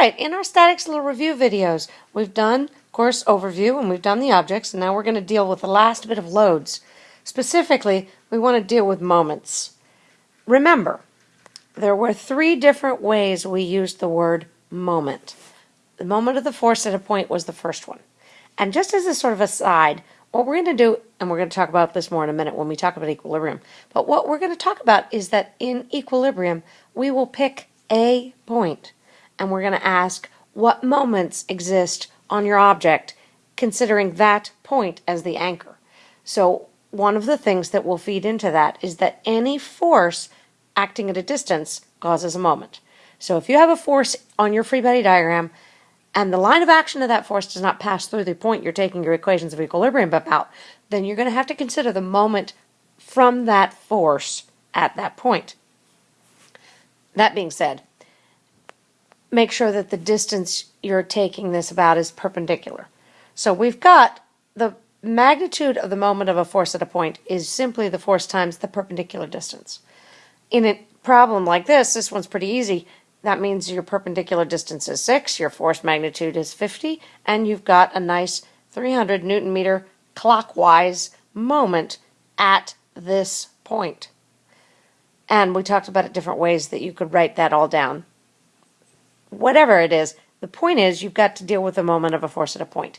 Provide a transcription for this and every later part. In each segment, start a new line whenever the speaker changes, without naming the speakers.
right, in our statics little review videos, we've done course overview and we've done the objects, and now we're going to deal with the last bit of loads. Specifically, we want to deal with moments. Remember, there were three different ways we used the word moment. The moment of the force at a point was the first one. And just as a sort of aside, what we're going to do, and we're going to talk about this more in a minute when we talk about equilibrium, but what we're going to talk about is that in equilibrium, we will pick a point, and we're going to ask what moments exist on your object, considering that point as the anchor. So one of the things that will feed into that is that any force acting at a distance causes a moment. So if you have a force on your free body diagram and the line of action of that force does not pass through the point you're taking your equations of equilibrium about, then you're going to have to consider the moment from that force at that point. That being said, make sure that the distance you're taking this about is perpendicular. So we've got the magnitude of the moment of a force at a point is simply the force times the perpendicular distance. In a problem like this, this one's pretty easy. That means your perpendicular distance is 6, your force magnitude is 50, and you've got a nice 300 newton meter clockwise moment at this point. And we talked about it different ways that you could write that all down. Whatever it is, the point is you've got to deal with the moment of a force at a point.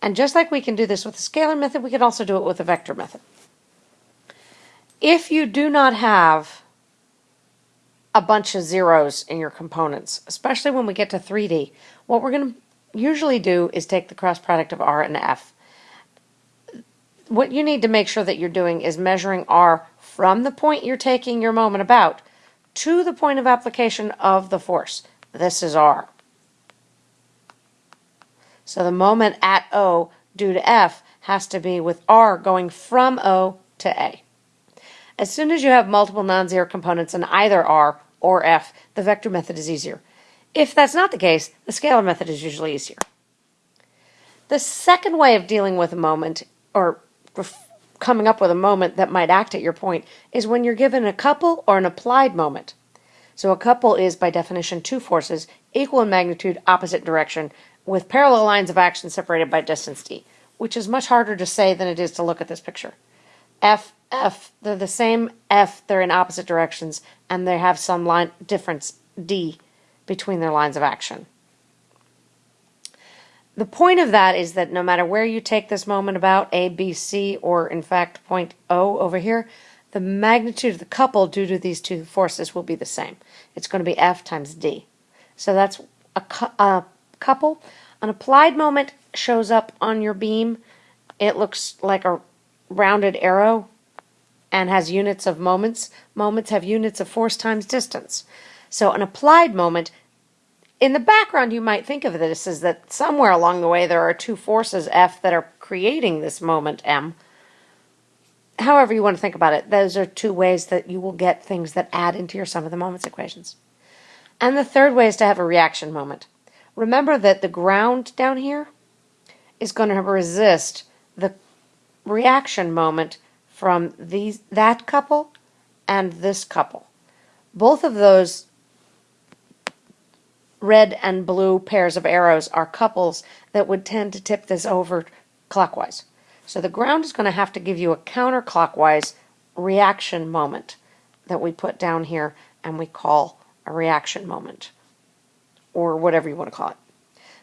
And just like we can do this with the scalar method, we can also do it with the vector method. If you do not have a bunch of zeros in your components, especially when we get to 3D, what we're going to usually do is take the cross product of R and F. What you need to make sure that you're doing is measuring R from the point you're taking your moment about to the point of application of the force. This is R. So the moment at O due to F has to be with R going from O to A. As soon as you have multiple non-zero components in either R or F, the vector method is easier. If that's not the case, the scalar method is usually easier. The second way of dealing with a moment, or coming up with a moment that might act at your point, is when you're given a couple or an applied moment. So a couple is, by definition, two forces, equal in magnitude, opposite direction, with parallel lines of action separated by distance d, which is much harder to say than it is to look at this picture. F, F, they're the same F, they're in opposite directions, and they have some line difference d between their lines of action. The point of that is that no matter where you take this moment about, A, B, C, or in fact point O over here, the magnitude of the couple due to these two forces will be the same. It's going to be F times D. So that's a, a couple. An applied moment shows up on your beam. It looks like a rounded arrow and has units of moments. Moments have units of force times distance. So an applied moment, in the background you might think of this as that somewhere along the way there are two forces F that are creating this moment M. However you want to think about it, those are two ways that you will get things that add into your sum of the moments equations. And the third way is to have a reaction moment. Remember that the ground down here is going to resist the reaction moment from these that couple and this couple. Both of those red and blue pairs of arrows are couples that would tend to tip this over clockwise. So the ground is going to have to give you a counterclockwise reaction moment that we put down here and we call a reaction moment or whatever you want to call it.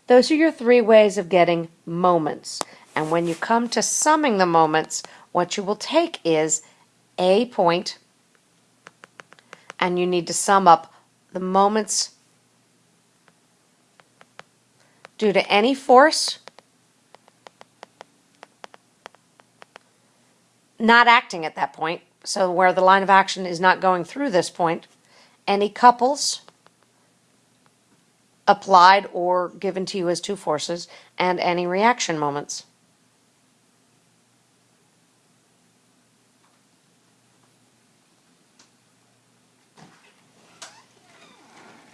Those are your three ways of getting moments. And when you come to summing the moments, what you will take is a point, and you need to sum up the moments due to any force not acting at that point, so where the line of action is not going through this point, any couples applied or given to you as two forces, and any reaction moments.